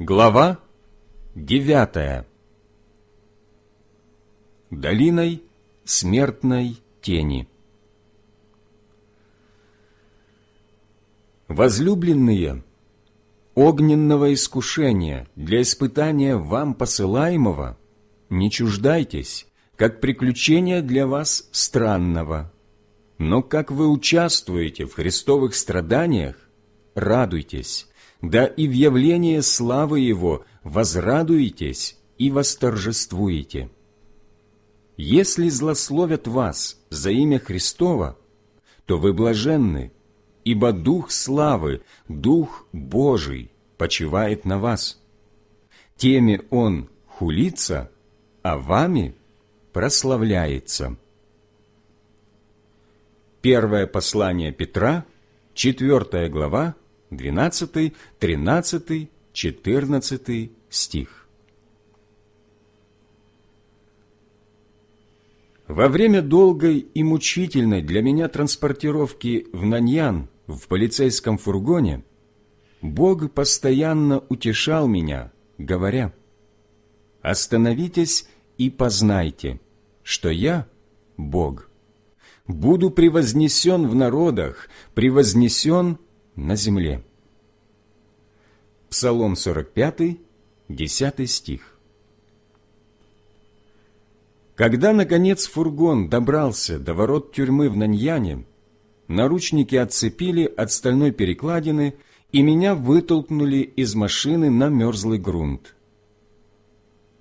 Глава девятая Долиной смертной тени Возлюбленные, огненного искушения для испытания вам посылаемого не чуждайтесь, как приключения для вас странного. Но как вы участвуете в христовых страданиях, радуйтесь, да и в явлении славы Его возрадуетесь и восторжествуете. Если злословят вас за имя Христова, то вы блаженны, ибо Дух славы, Дух Божий почивает на вас. Теми Он хулится, а вами прославляется. Первое послание Петра, 4 глава, 12, 13, 14 стих. Во время долгой и мучительной для меня транспортировки в Наньян в полицейском фургоне Бог постоянно утешал меня, говоря, «Остановитесь и познайте, что я – Бог» буду превознесен в народах, превознесен на земле. Псалом 45, 10 стих. Когда, наконец, фургон добрался до ворот тюрьмы в Наньяне, наручники отцепили от стальной перекладины, и меня вытолкнули из машины на мерзлый грунт.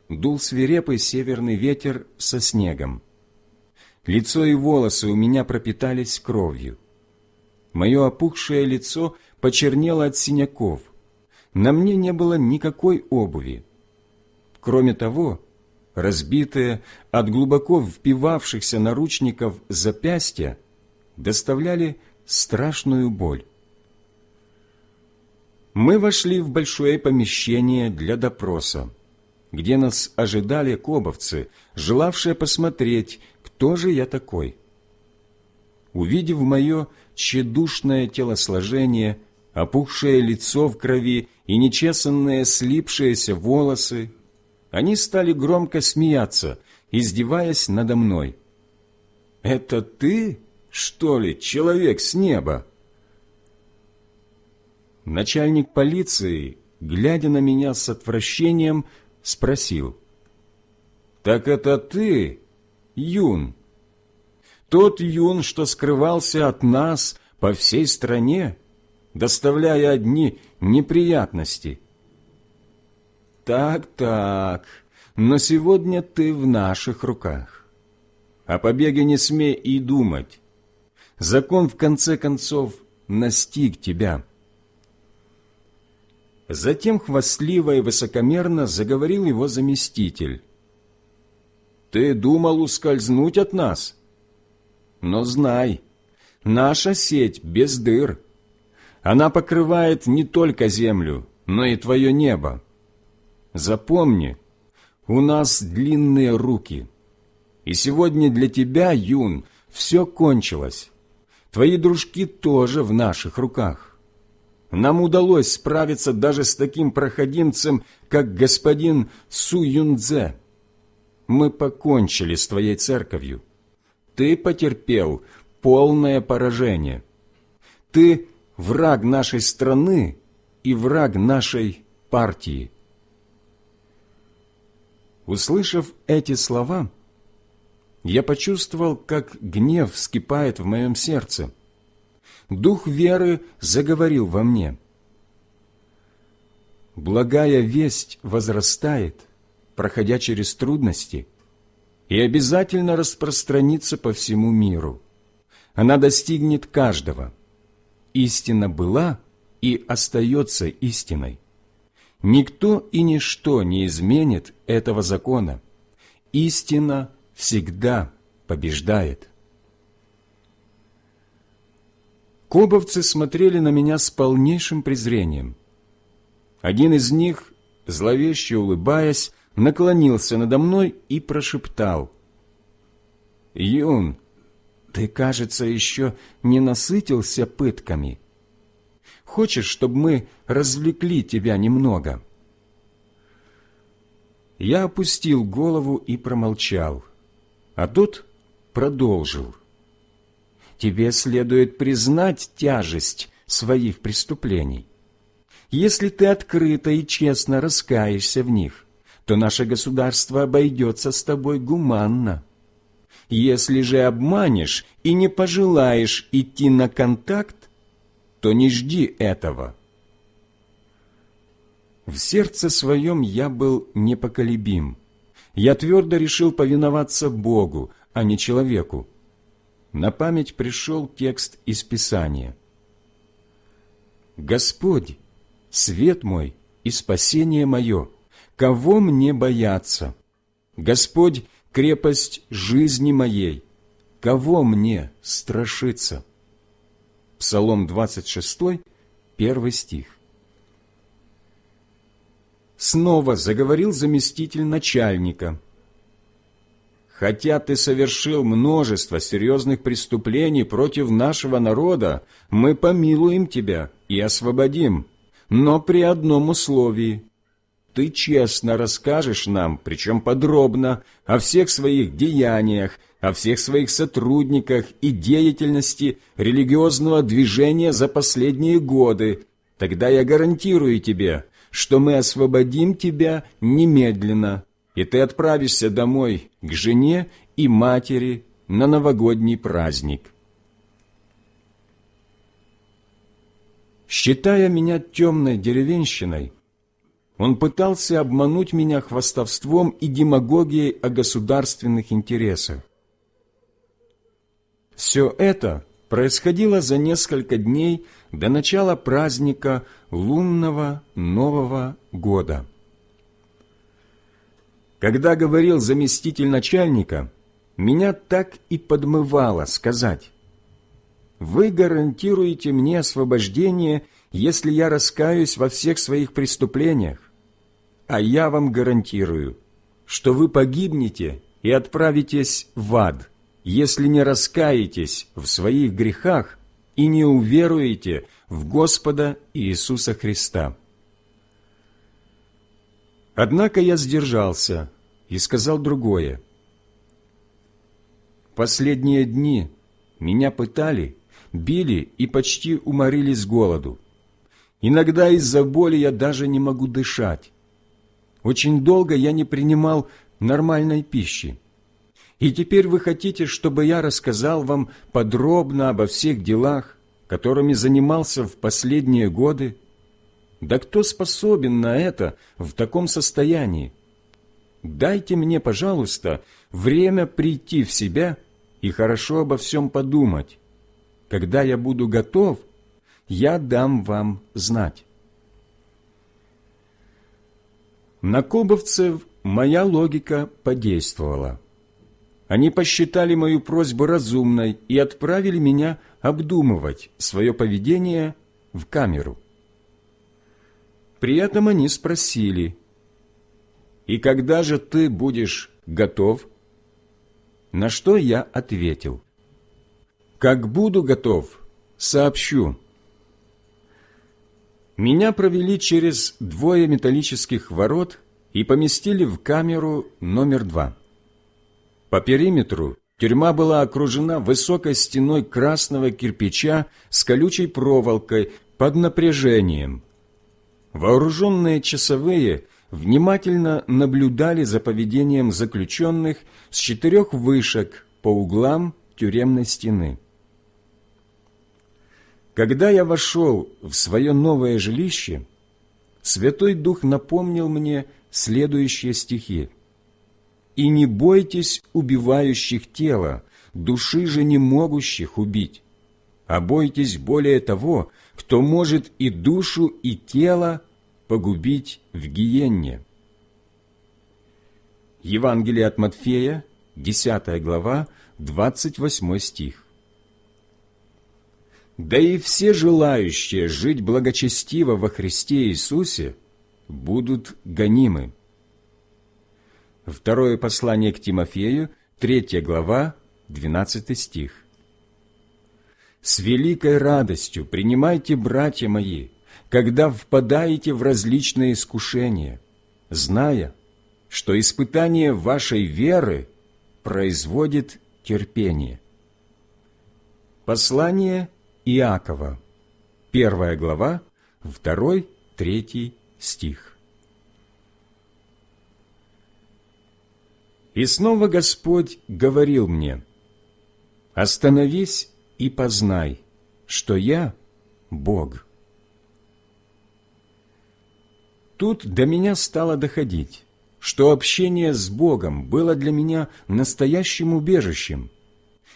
Дул свирепый северный ветер со снегом. Лицо и волосы у меня пропитались кровью. Мое опухшее лицо почернело от синяков. На мне не было никакой обуви. Кроме того, разбитые от глубоко впивавшихся наручников запястья доставляли страшную боль. Мы вошли в большое помещение для допроса, где нас ожидали кобовцы, желавшие посмотреть, кто же я такой? Увидев мое тщедушное телосложение, опухшее лицо в крови и нечесанные слипшиеся волосы, они стали громко смеяться, издеваясь надо мной. «Это ты, что ли, человек с неба?» Начальник полиции, глядя на меня с отвращением, спросил. «Так это ты, Юн. Тот Юн, что скрывался от нас по всей стране, доставляя одни неприятности. Так-так, но сегодня ты в наших руках. О побеге не смей и думать. Закон, в конце концов, настиг тебя. Затем хвастливо и высокомерно заговорил его заместитель, ты думал ускользнуть от нас? Но знай, наша сеть без дыр. Она покрывает не только землю, но и твое небо. Запомни, у нас длинные руки. И сегодня для тебя, Юн, все кончилось. Твои дружки тоже в наших руках. Нам удалось справиться даже с таким проходимцем, как господин Су Юнцзе мы покончили с твоей церковью. Ты потерпел полное поражение. Ты враг нашей страны и враг нашей партии. Услышав эти слова, я почувствовал, как гнев вскипает в моем сердце. Дух веры заговорил во мне. Благая весть возрастает – проходя через трудности, и обязательно распространится по всему миру. Она достигнет каждого. Истина была и остается истиной. Никто и ничто не изменит этого закона. Истина всегда побеждает. Кобовцы смотрели на меня с полнейшим презрением. Один из них, зловеще улыбаясь, наклонился надо мной и прошептал. «Юн, ты, кажется, еще не насытился пытками. Хочешь, чтобы мы развлекли тебя немного? Я опустил голову и промолчал, а тот продолжил. Тебе следует признать тяжесть своих преступлений. Если ты открыто и честно раскаешься в них, то наше государство обойдется с тобой гуманно. Если же обманешь и не пожелаешь идти на контакт, то не жди этого. В сердце своем я был непоколебим. Я твердо решил повиноваться Богу, а не человеку. На память пришел текст из Писания. «Господь, свет мой и спасение мое, кого мне бояться? Господь, крепость жизни моей, кого мне страшиться?» Псалом 26, первый стих. Снова заговорил заместитель начальника. «Хотя ты совершил множество серьезных преступлений против нашего народа, мы помилуем тебя и освободим, но при одном условии. Ты честно расскажешь нам, причем подробно, о всех своих деяниях, о всех своих сотрудниках и деятельности религиозного движения за последние годы, тогда я гарантирую тебе, что мы освободим тебя немедленно, и ты отправишься домой к жене и матери на новогодний праздник. Считая меня темной деревенщиной, он пытался обмануть меня хвастовством и демагогией о государственных интересах. Все это происходило за несколько дней до начала праздника лунного Нового года. Когда говорил заместитель начальника, меня так и подмывало сказать, «Вы гарантируете мне освобождение, если я раскаюсь во всех своих преступлениях, а я вам гарантирую, что вы погибнете и отправитесь в ад» если не раскаетесь в своих грехах и не уверуете в Господа Иисуса Христа. Однако я сдержался и сказал другое. Последние дни меня пытали, били и почти уморили с голоду. Иногда из-за боли я даже не могу дышать. Очень долго я не принимал нормальной пищи. И теперь вы хотите, чтобы я рассказал вам подробно обо всех делах, которыми занимался в последние годы? Да кто способен на это в таком состоянии? Дайте мне, пожалуйста, время прийти в себя и хорошо обо всем подумать. Когда я буду готов, я дам вам знать. На кобовцев моя логика подействовала. Они посчитали мою просьбу разумной и отправили меня обдумывать свое поведение в камеру. При этом они спросили, «И когда же ты будешь готов?» На что я ответил, «Как буду готов, сообщу». Меня провели через двое металлических ворот и поместили в камеру номер два. По периметру тюрьма была окружена высокой стеной красного кирпича с колючей проволокой под напряжением. Вооруженные часовые внимательно наблюдали за поведением заключенных с четырех вышек по углам тюремной стены. Когда я вошел в свое новое жилище, Святой Дух напомнил мне следующие стихи – и не бойтесь убивающих тело, души же не могущих убить, а бойтесь более того, кто может и душу, и тело погубить в гиенне. Евангелие от Матфея, 10 глава, 28 стих. Да и все желающие жить благочестиво во Христе Иисусе будут гонимы. Второе послание к Тимофею, 3 глава, 12 стих. «С великой радостью принимайте, братья мои, когда впадаете в различные искушения, зная, что испытание вашей веры производит терпение. Послание Иакова, первая глава, второй, третий стих. И снова Господь говорил мне, «Остановись и познай, что я Бог». Тут до меня стало доходить, что общение с Богом было для меня настоящим убежищем.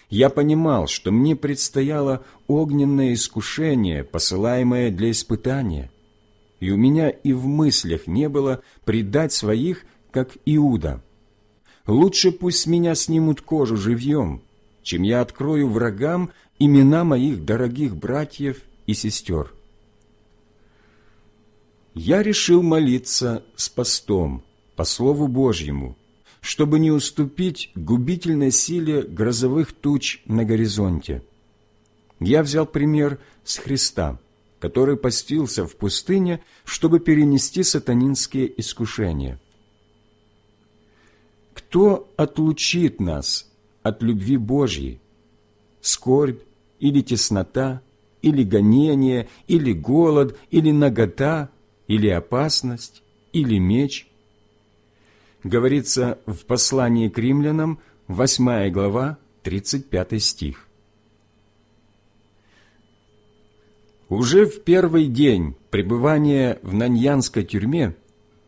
Я понимал, что мне предстояло огненное искушение, посылаемое для испытания, и у меня и в мыслях не было предать своих, как Иуда. Лучше пусть меня снимут кожу живьем, чем я открою врагам имена моих дорогих братьев и сестер я решил молиться с постом, по Слову Божьему, чтобы не уступить губительной силе грозовых туч на горизонте. Я взял пример с Христа, который постился в пустыне, чтобы перенести сатанинские искушения. Кто отлучит нас от любви Божьей? Скорбь или теснота, или гонение, или голод, или нагота – или опасность, или меч. Говорится в послании к римлянам, 8 глава, 35 стих. Уже в первый день пребывания в Наньянской тюрьме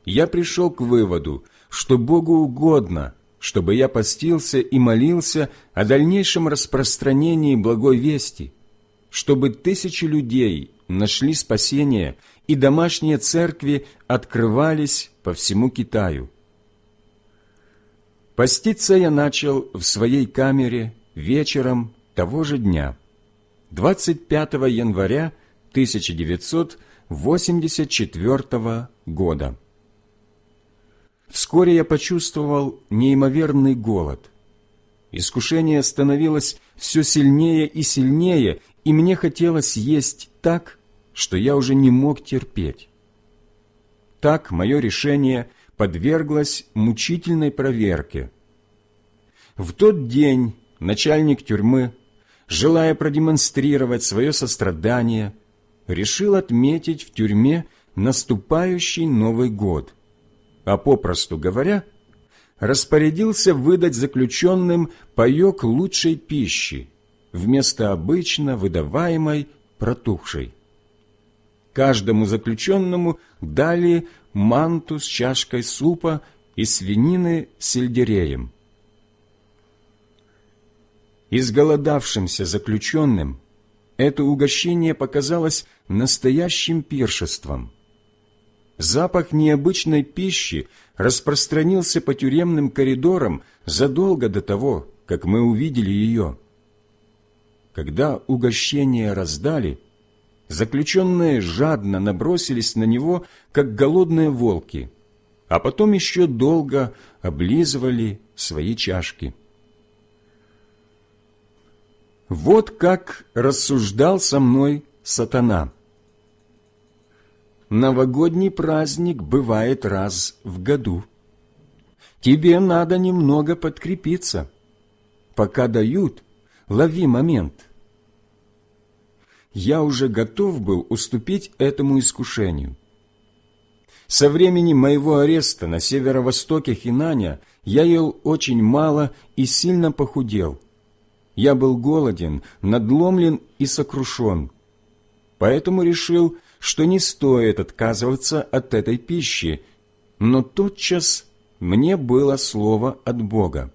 я пришел к выводу, что Богу угодно, чтобы я постился и молился о дальнейшем распространении благой вести, чтобы тысячи людей нашли спасение и домашние церкви открывались по всему Китаю. Поститься я начал в своей камере вечером того же дня, 25 января 1984 года. Вскоре я почувствовал неимоверный голод. Искушение становилось все сильнее и сильнее, и мне хотелось есть так, что я уже не мог терпеть. Так мое решение подверглось мучительной проверке. В тот день начальник тюрьмы, желая продемонстрировать свое сострадание, решил отметить в тюрьме наступающий Новый год, а попросту говоря, распорядился выдать заключенным паек лучшей пищи вместо обычно выдаваемой протухшей. Каждому заключенному дали манту с чашкой супа и свинины с сельдереем. Изголодавшимся заключенным это угощение показалось настоящим пиршеством. Запах необычной пищи распространился по тюремным коридорам задолго до того, как мы увидели ее. Когда угощение раздали – Заключенные жадно набросились на него, как голодные волки, а потом еще долго облизывали свои чашки. Вот как рассуждал со мной сатана. Новогодний праздник бывает раз в году. Тебе надо немного подкрепиться. Пока дают, лови момент – я уже готов был уступить этому искушению. Со времени моего ареста на северо-востоке Хинаня я ел очень мало и сильно похудел. Я был голоден, надломлен и сокрушен. Поэтому решил, что не стоит отказываться от этой пищи, но тотчас мне было слово от Бога.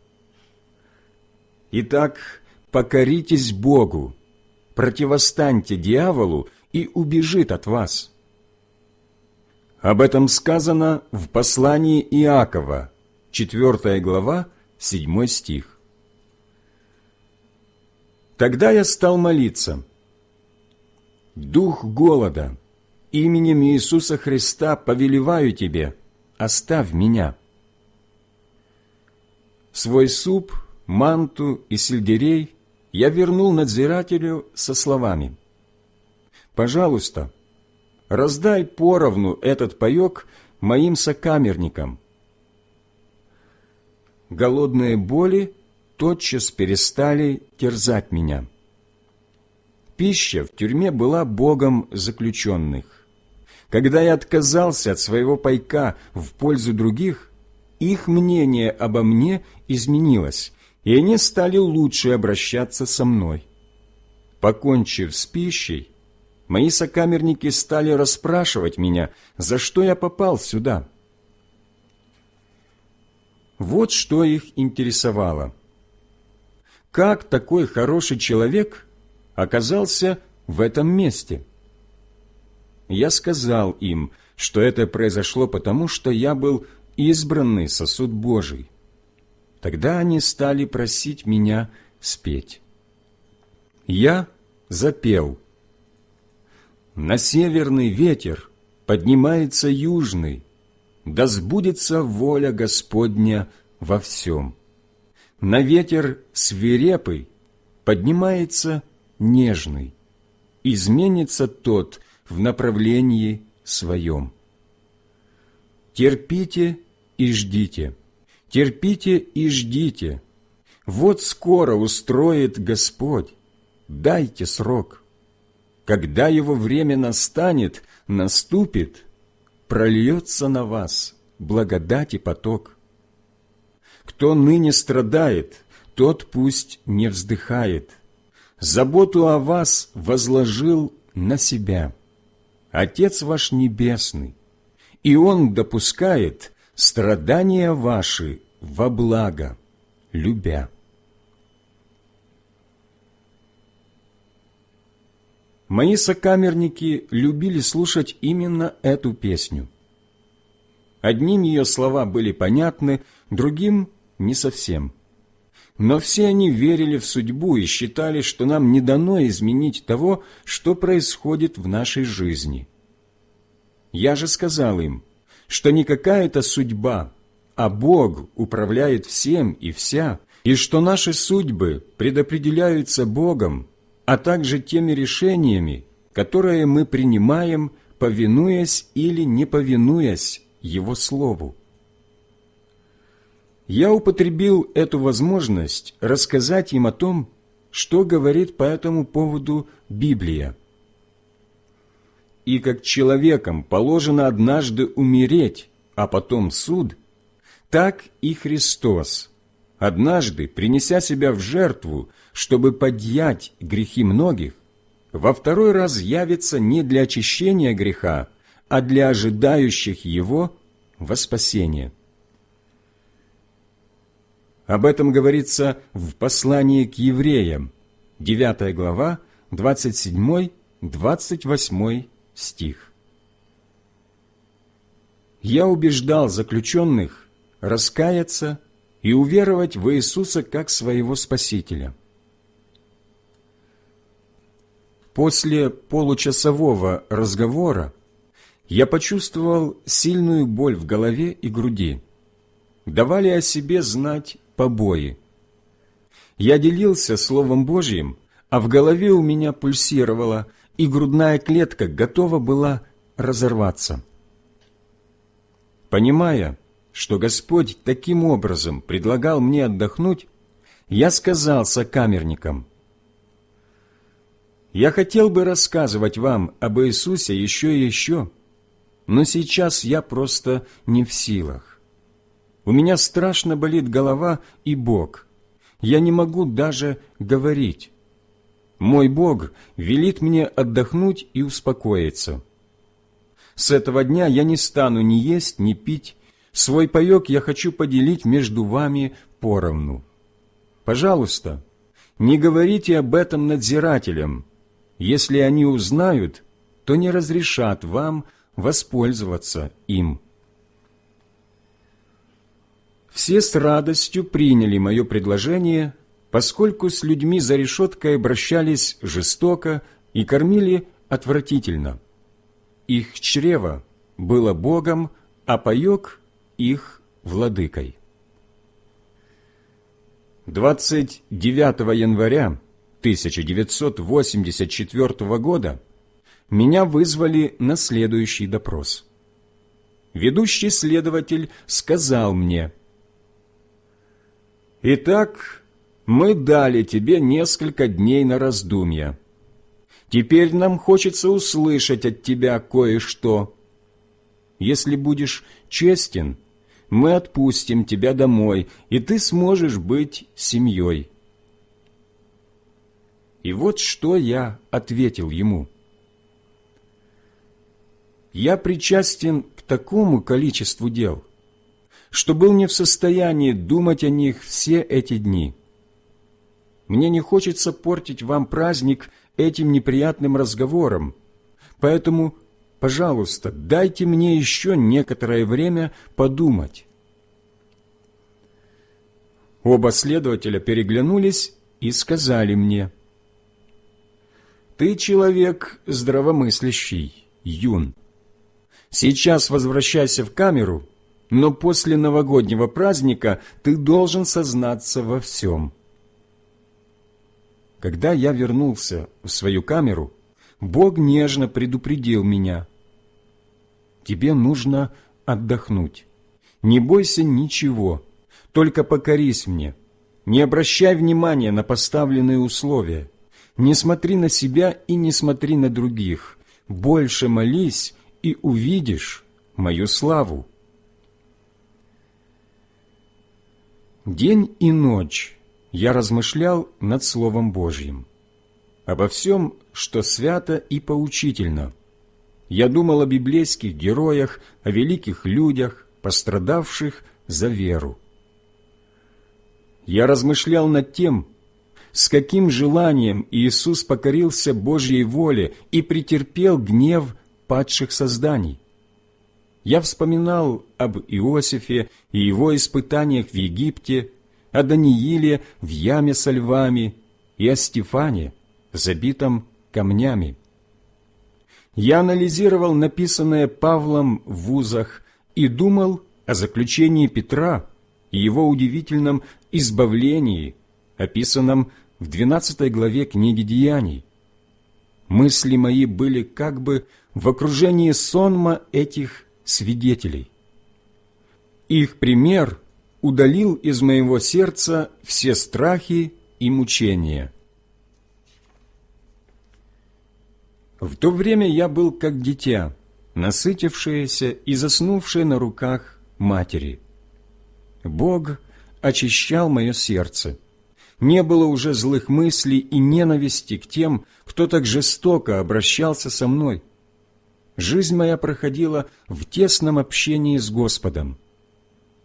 Итак, покоритесь Богу, противостаньте дьяволу, и убежит от вас. Об этом сказано в послании Иакова, 4 глава, 7 стих. Тогда я стал молиться. «Дух голода, именем Иисуса Христа повелеваю тебе, оставь меня». Свой суп, манту и сельдерей я вернул надзирателю со словами «Пожалуйста, раздай поровну этот паек моим сокамерникам». голодные боли тотчас перестали терзать меня. Пища в тюрьме была богом заключенных. Когда я отказался от своего пайка в пользу других, их мнение обо мне изменилось, и они стали лучше обращаться со мной. Покончив с пищей, мои сокамерники стали расспрашивать меня, за что я попал сюда. Вот что их интересовало. Как такой хороший человек оказался в этом месте? Я сказал им, что это произошло потому, что я был избранный сосуд Божий. Тогда они стали просить меня спеть. Я запел. На северный ветер поднимается южный, да сбудется воля Господня во всем. На ветер свирепый поднимается нежный, изменится тот в направлении своем. Терпите и ждите, терпите и ждите. Вот скоро устроит Господь, дайте срок. Когда его время настанет, наступит, прольется на вас благодать и поток. Кто ныне страдает, тот пусть не вздыхает. Заботу о вас возложил на себя Отец ваш Небесный, и Он допускает страдания ваши во благо, любя. Мои сокамерники любили слушать именно эту песню. Одним ее слова были понятны, другим – не совсем. Но все они верили в судьбу и считали, что нам не дано изменить того, что происходит в нашей жизни. Я же сказал им, что не какая-то судьба, а Бог управляет всем и вся, и что наши судьбы предопределяются Богом, а также теми решениями, которые мы принимаем, повинуясь или не повинуясь Его Слову. Я употребил эту возможность рассказать им о том, что говорит по этому поводу Библия. И как человекам положено однажды умереть, а потом суд, так и Христос, однажды принеся себя в жертву, чтобы подъять грехи многих, во второй раз явится не для очищения греха, а для ожидающих его во спасение. Об этом говорится в послании к евреям, 9 глава, 27-28 стих. «Я убеждал заключенных раскаяться и уверовать в Иисуса как своего Спасителя» После получасового разговора я почувствовал сильную боль в голове и груди. Давали о себе знать побои. Я делился Словом Божьим, а в голове у меня пульсировало, и грудная клетка готова была разорваться. Понимая, что Господь таким образом предлагал мне отдохнуть, я сказал сокамерникам – я хотел бы рассказывать вам об Иисусе еще и еще, но сейчас я просто не в силах. У меня страшно болит голова и Бог. Я не могу даже говорить. Мой Бог велит мне отдохнуть и успокоиться. С этого дня я не стану ни есть, ни пить. Свой паек я хочу поделить между вами поровну. Пожалуйста, не говорите об этом надзирателям, если они узнают, то не разрешат вам воспользоваться им. Все с радостью приняли мое предложение, поскольку с людьми за решеткой обращались жестоко и кормили отвратительно. Их чрево было Богом, а паек – их владыкой. 29 января 1984 года меня вызвали на следующий допрос. Ведущий следователь сказал мне, Итак, мы дали тебе несколько дней на раздумья. Теперь нам хочется услышать от тебя кое-что. Если будешь честен, мы отпустим тебя домой, и ты сможешь быть семьей». И вот что я ответил ему. Я причастен к такому количеству дел, что был не в состоянии думать о них все эти дни. Мне не хочется портить вам праздник этим неприятным разговором, поэтому, пожалуйста, дайте мне еще некоторое время подумать. Оба следователя переглянулись и сказали мне – ты человек здравомыслящий, юн. Сейчас возвращайся в камеру, но после новогоднего праздника ты должен сознаться во всем. Когда я вернулся в свою камеру, Бог нежно предупредил меня. Тебе нужно отдохнуть. Не бойся ничего, только покорись мне. Не обращай внимания на поставленные условия. Не смотри на себя и не смотри на других. Больше молись, и увидишь мою славу. День и ночь я размышлял над Словом Божьим, обо всем, что свято и поучительно. Я думал о библейских героях, о великих людях, пострадавших за веру. Я размышлял над тем, с каким желанием Иисус покорился Божьей воле и претерпел гнев падших созданий. Я вспоминал об Иосифе и его испытаниях в Египте, о Данииле в яме со львами и о Стефане, забитом камнями. Я анализировал написанное Павлом в вузах и думал о заключении Петра и его удивительном избавлении, описанном в 12 главе книги «Деяний». Мысли мои были как бы в окружении сонма этих свидетелей. Их пример удалил из моего сердца все страхи и мучения. В то время я был как дитя, насытившееся и заснувшее на руках матери. Бог очищал мое сердце – не было уже злых мыслей и ненависти к тем, кто так жестоко обращался со мной. Жизнь моя проходила в тесном общении с Господом.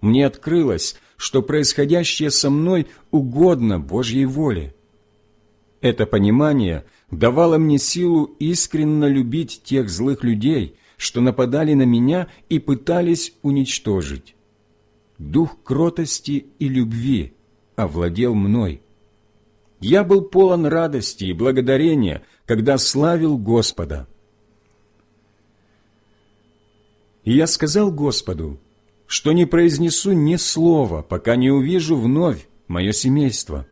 Мне открылось, что происходящее со мной угодно Божьей воле. Это понимание давало мне силу искренне любить тех злых людей, что нападали на меня и пытались уничтожить. Дух кротости и любви овладел мной я был полон радости и благодарения, когда славил Господа. И я сказал Господу, что не произнесу ни слова, пока не увижу вновь мое семейство.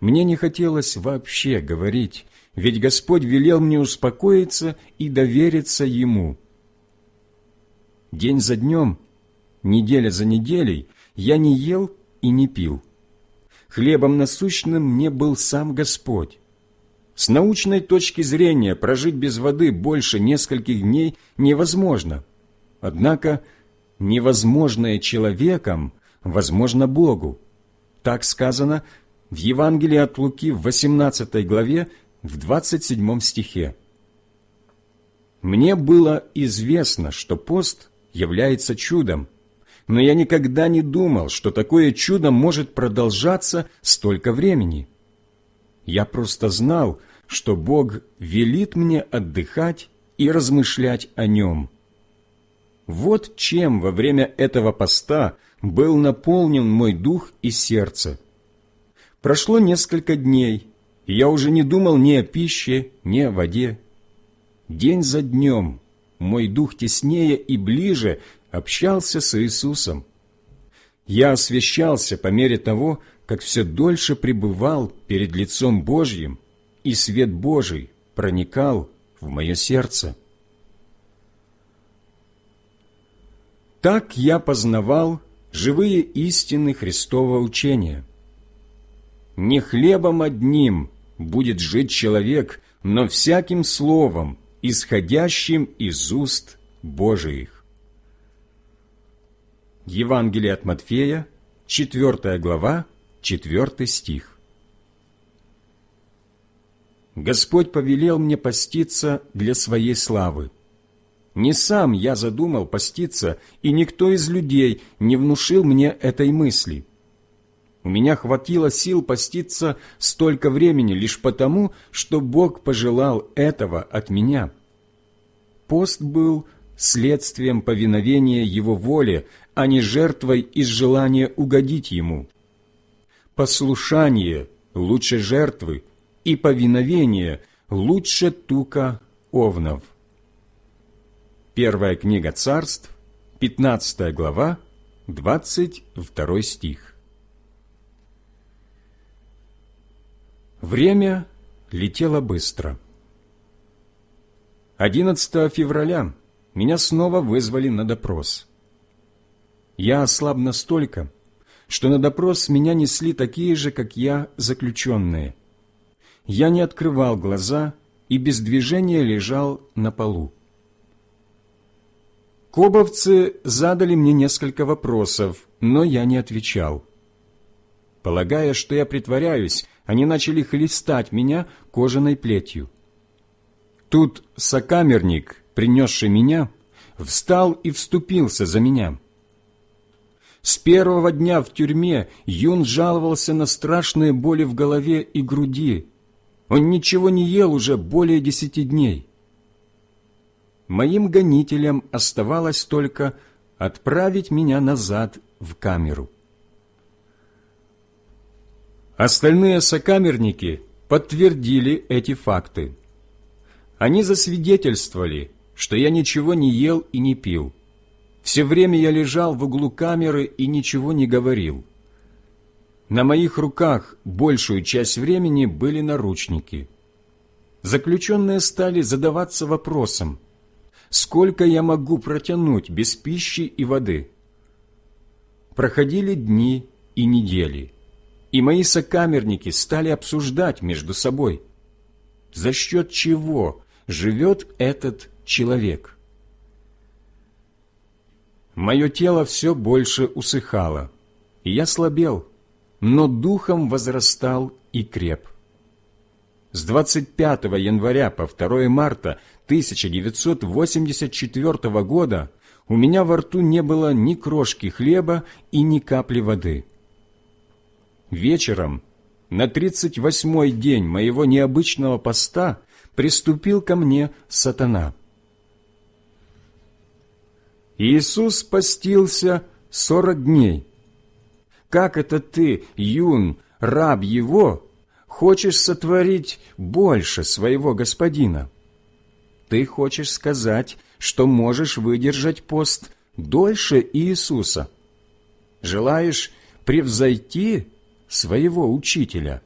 Мне не хотелось вообще говорить, ведь Господь велел мне успокоиться и довериться Ему. День за днем, неделя за неделей я не ел и не пил хлебом насущным мне был сам Господь. С научной точки зрения прожить без воды больше нескольких дней невозможно. Однако невозможное человеком возможно Богу. Так сказано в Евангелии от Луки в 18 главе в 27 стихе. «Мне было известно, что пост является чудом, но я никогда не думал, что такое чудо может продолжаться столько времени. Я просто знал, что Бог велит мне отдыхать и размышлять о Нем. Вот чем во время этого поста был наполнен мой дух и сердце. Прошло несколько дней, и я уже не думал ни о пище, ни о воде. День за днем мой дух теснее и ближе общался с Иисусом. Я освящался по мере того, как все дольше пребывал перед лицом Божьим, и свет Божий проникал в мое сердце. Так я познавал живые истины Христова учения, не хлебом одним будет жить человек, но всяким словом, исходящим из уст Божиих. Евангелие от Матфея, 4 глава, 4 стих. Господь повелел мне поститься для Своей славы. Не сам я задумал поститься, и никто из людей не внушил мне этой мысли. У меня хватило сил поститься столько времени лишь потому, что Бог пожелал этого от меня. Пост был следствием повиновения Его воле, а не жертвой из желания угодить Ему. Послушание лучше жертвы, и повиновение лучше тука овнов. Первая книга царств, 15 глава, 22 стих. Время летело быстро. 11 февраля меня снова вызвали на допрос. Я ослаб настолько, что на допрос меня несли такие же, как я, заключенные. Я не открывал глаза и без движения лежал на полу. Кобовцы задали мне несколько вопросов, но я не отвечал. Полагая, что я притворяюсь, они начали хлестать меня кожаной плетью. Тут сокамерник, принесший меня, встал и вступился за меня. С первого дня в тюрьме Юн жаловался на страшные боли в голове и груди. Он ничего не ел уже более десяти дней. Моим гонителям оставалось только отправить меня назад в камеру. Остальные сокамерники подтвердили эти факты. Они засвидетельствовали, что я ничего не ел и не пил. Все время я лежал в углу камеры и ничего не говорил. На моих руках большую часть времени были наручники. Заключенные стали задаваться вопросом, сколько я могу протянуть без пищи и воды. Проходили дни и недели и мои сокамерники стали обсуждать между собой, за счет чего живет этот человек. Мое тело все больше усыхало, и я слабел, но духом возрастал и креп. С 25 января по 2 марта 1984 года у меня во рту не было ни крошки хлеба и ни капли воды – Вечером, на тридцать восьмой день моего необычного поста, приступил ко мне сатана. Иисус постился сорок дней. Как это ты, юн, раб его, хочешь сотворить больше своего господина? Ты хочешь сказать, что можешь выдержать пост дольше Иисуса? Желаешь превзойти своего учителя.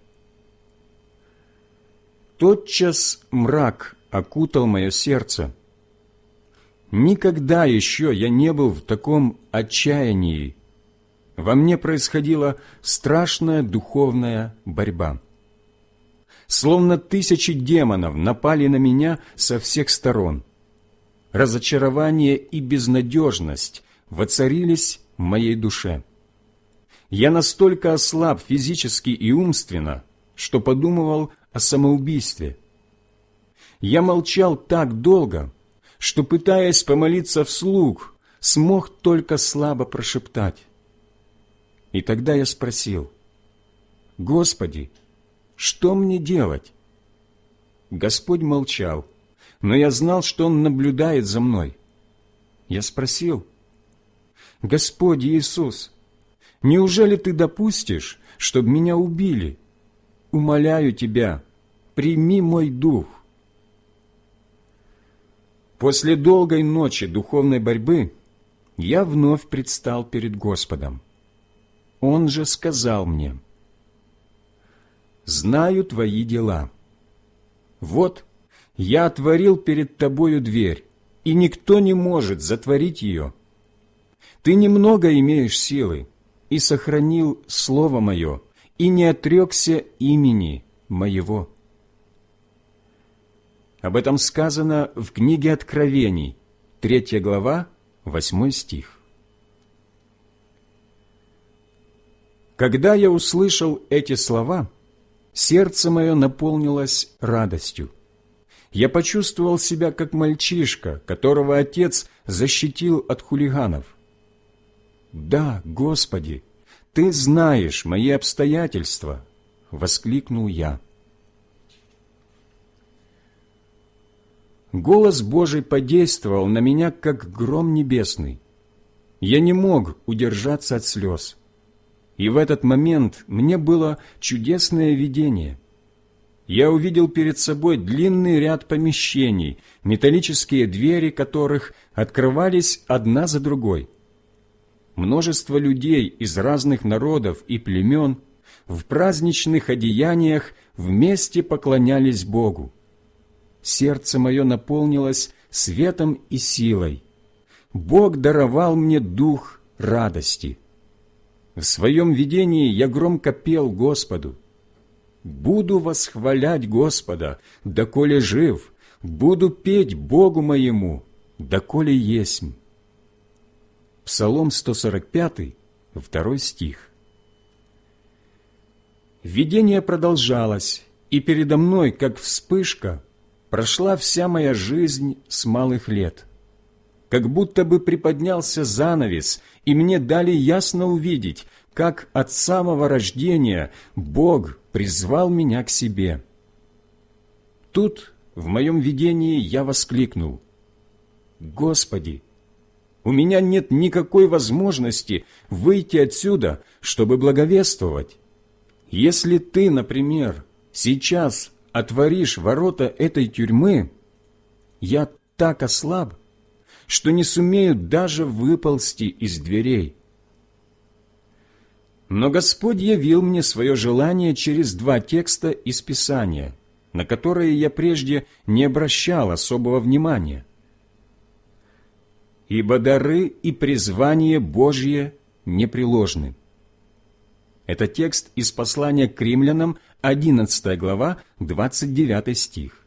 Тотчас мрак окутал мое сердце. Никогда еще я не был в таком отчаянии. Во мне происходила страшная духовная борьба. Словно тысячи демонов напали на меня со всех сторон. Разочарование и безнадежность воцарились в моей душе. Я настолько ослаб физически и умственно, что подумывал о самоубийстве. Я молчал так долго, что, пытаясь помолиться вслух, смог только слабо прошептать. И тогда я спросил, «Господи, что мне делать?» Господь молчал, но я знал, что Он наблюдает за мной. Я спросил, «Господь Иисус, Неужели ты допустишь, чтобы меня убили? Умоляю тебя, прими мой дух. После долгой ночи духовной борьбы я вновь предстал перед Господом. Он же сказал мне, «Знаю твои дела. Вот, я отворил перед тобою дверь, и никто не может затворить ее. Ты немного имеешь силы, и сохранил Слово Мое, и не отрекся имени моего». Об этом сказано в книге Откровений, 3 глава, 8 стих. Когда я услышал эти слова, сердце мое наполнилось радостью. Я почувствовал себя как мальчишка, которого отец защитил от хулиганов. «Да, Господи, Ты знаешь мои обстоятельства!» — воскликнул я. Голос Божий подействовал на меня, как гром небесный. Я не мог удержаться от слез. И в этот момент мне было чудесное видение. Я увидел перед собой длинный ряд помещений, металлические двери которых открывались одна за другой. Множество людей из разных народов и племен в праздничных одеяниях вместе поклонялись Богу. Сердце мое наполнилось светом и силой. Бог даровал мне дух радости – в своем видении я громко пел Господу. «Буду восхвалять Господа, доколе жив, буду петь Богу моему, доколе есмь». Псалом 145, второй стих. Видение продолжалось, и передо мной, как вспышка, прошла вся моя жизнь с малых лет – как будто бы приподнялся занавес, и мне дали ясно увидеть, как от самого рождения Бог призвал меня к себе. Тут в моем видении я воскликнул, «Господи, у меня нет никакой возможности выйти отсюда, чтобы благовествовать. Если Ты, например, сейчас отворишь ворота этой тюрьмы, я так ослаб, что не сумеют даже выползти из дверей. Но Господь явил мне свое желание через два текста из Писания, на которые я прежде не обращал особого внимания. «Ибо дары и призвание Божье непреложны». Это текст из послания к римлянам, 11 глава, 29 стих.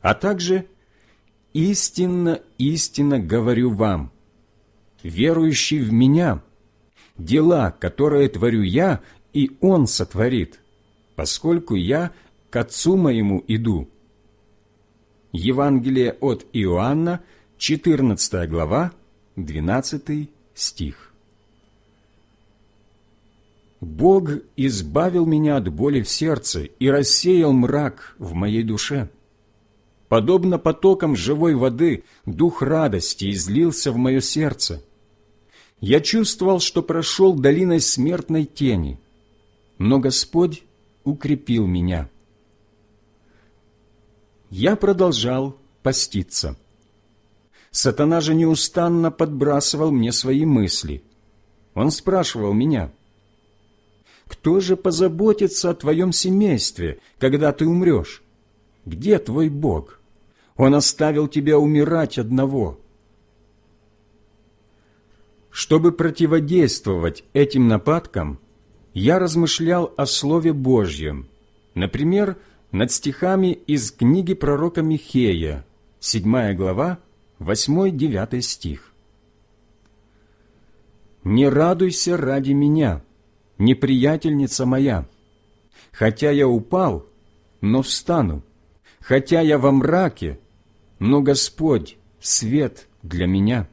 А также истинно, истинно говорю вам, верующий в Меня, дела, которые творю Я, и Он сотворит, поскольку Я к Отцу Моему иду». Евангелие от Иоанна, 14 глава, 12 стих. Бог избавил меня от боли в сердце и рассеял мрак в моей душе. Подобно потокам живой воды, дух радости излился в мое сердце. Я чувствовал, что прошел долиной смертной тени, но Господь укрепил меня. Я продолжал поститься. Сатана же неустанно подбрасывал мне свои мысли. Он спрашивал меня, «Кто же позаботится о твоем семействе, когда ты умрешь? Где твой Бог?» Он оставил тебя умирать одного. Чтобы противодействовать этим нападкам, я размышлял о Слове Божьем, например, над стихами из книги пророка Михея, 7 глава, 8-9 стих. «Не радуйся ради меня, неприятельница моя, хотя я упал, но встану, хотя я во мраке, но Господь — свет для меня.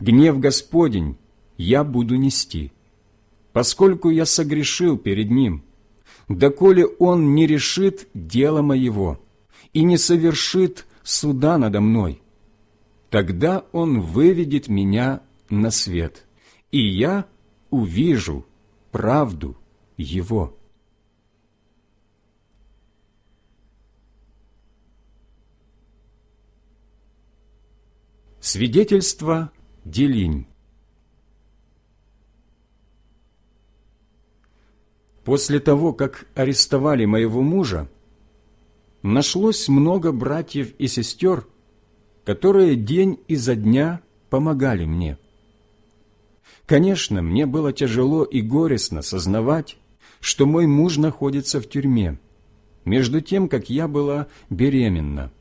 Гнев Господень я буду нести, поскольку я согрешил перед Ним, доколе Он не решит дело моего и не совершит суда надо мной. Тогда Он выведет меня на свет, и я увижу правду Его». Свидетельство Делинь После того, как арестовали моего мужа, нашлось много братьев и сестер, которые день изо дня помогали мне. Конечно, мне было тяжело и горестно сознавать, что мой муж находится в тюрьме, между тем, как я была беременна.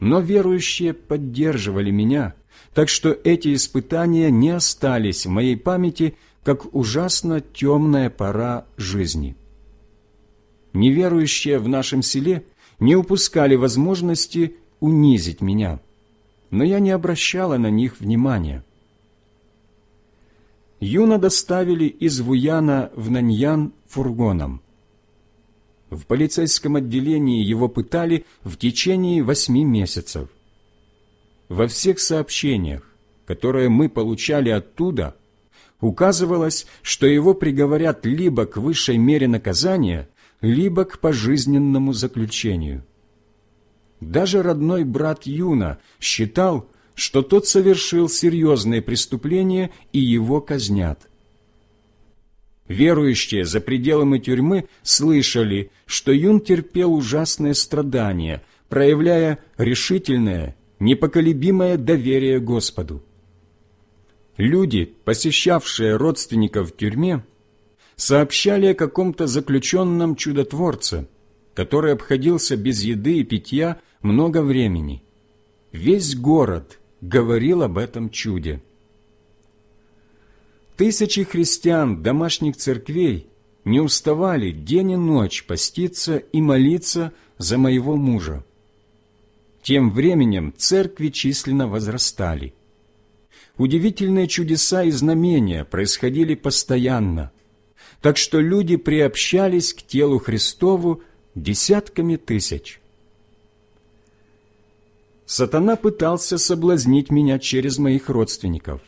Но верующие поддерживали меня, так что эти испытания не остались в моей памяти, как ужасно темная пора жизни. Неверующие в нашем селе не упускали возможности унизить меня, но я не обращала на них внимания. Юна доставили из Вуяна в Наньян фургоном. В полицейском отделении его пытали в течение восьми месяцев. Во всех сообщениях, которые мы получали оттуда, указывалось, что его приговорят либо к высшей мере наказания, либо к пожизненному заключению. Даже родной брат Юна считал, что тот совершил серьезное преступление и его казнят. Верующие за пределами тюрьмы слышали, что Юн терпел ужасные страдания, проявляя решительное, непоколебимое доверие Господу. Люди, посещавшие родственников в тюрьме, сообщали о каком-то заключенном чудотворце, который обходился без еды и питья много времени. Весь город говорил об этом чуде. Тысячи христиан домашних церквей не уставали день и ночь поститься и молиться за моего мужа. Тем временем церкви численно возрастали. Удивительные чудеса и знамения происходили постоянно – так что люди приобщались к телу Христову десятками тысяч. Сатана пытался соблазнить меня через моих родственников.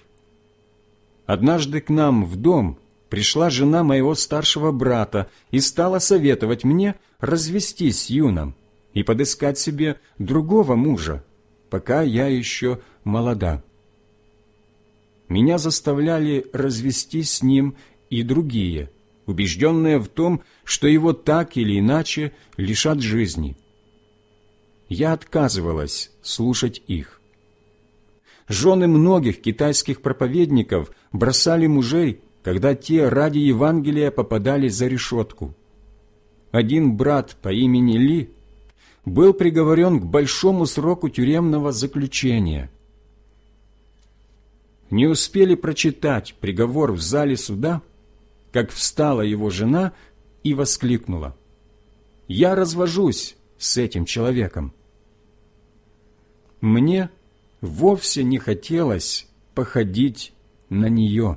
Однажды к нам в дом пришла жена моего старшего брата и стала советовать мне развестись с юном и подыскать себе другого мужа, пока я еще молода. Меня заставляли развестись с ним и другие, убежденные в том, что его так или иначе лишат жизни. Я отказывалась слушать их. Жены многих китайских проповедников бросали мужей, когда те ради Евангелия попадали за решетку. Один брат по имени Ли был приговорен к большому сроку тюремного заключения. Не успели прочитать приговор в зале суда – как встала его жена и воскликнула, «Я развожусь с этим человеком». Мне вовсе не хотелось походить на нее.